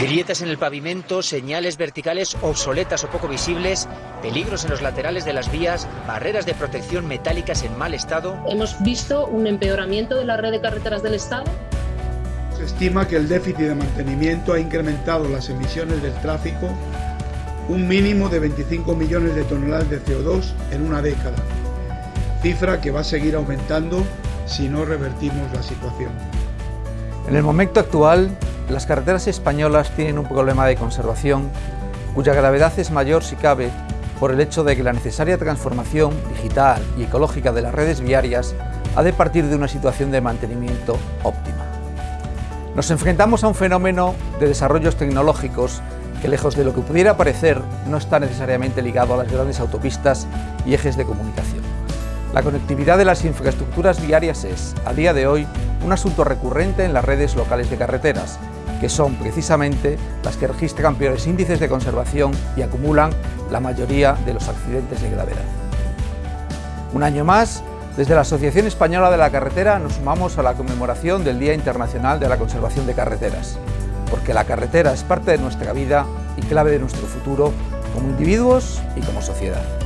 Grietas en el pavimento, señales verticales obsoletas o poco visibles, peligros en los laterales de las vías, barreras de protección metálicas en mal estado. Hemos visto un empeoramiento de la red de carreteras del Estado. Se estima que el déficit de mantenimiento ha incrementado las emisiones del tráfico un mínimo de 25 millones de toneladas de CO2 en una década, cifra que va a seguir aumentando si no revertimos la situación. En el momento actual, las carreteras españolas tienen un problema de conservación cuya gravedad es mayor si cabe por el hecho de que la necesaria transformación digital y ecológica de las redes viarias ha de partir de una situación de mantenimiento óptima. Nos enfrentamos a un fenómeno de desarrollos tecnológicos que lejos de lo que pudiera parecer no está necesariamente ligado a las grandes autopistas y ejes de comunicación. La conectividad de las infraestructuras viarias es, a día de hoy, un asunto recurrente en las redes locales de carreteras, que son precisamente las que registran peores índices de conservación y acumulan la mayoría de los accidentes de gravedad. Un año más, desde la Asociación Española de la Carretera nos sumamos a la conmemoración del Día Internacional de la Conservación de Carreteras, porque la carretera es parte de nuestra vida y clave de nuestro futuro como individuos y como sociedad.